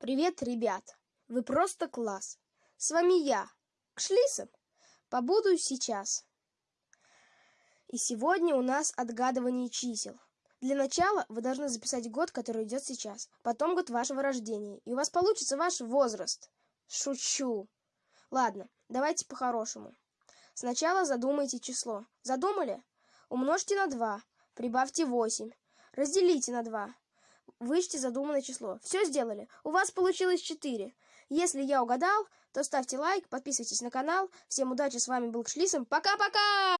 Привет, ребят! Вы просто класс! С вами я, Кшлисом. Побуду сейчас. И сегодня у нас отгадывание чисел. Для начала вы должны записать год, который идет сейчас, потом год вашего рождения, и у вас получится ваш возраст. Шучу. Ладно, давайте по-хорошему. Сначала задумайте число. Задумали? Умножьте на 2, прибавьте 8, разделите на 2, Вычти задуманное число. Все сделали? У вас получилось 4. Если я угадал, то ставьте лайк, подписывайтесь на канал. Всем удачи, с вами был Кшлисом. Пока-пока!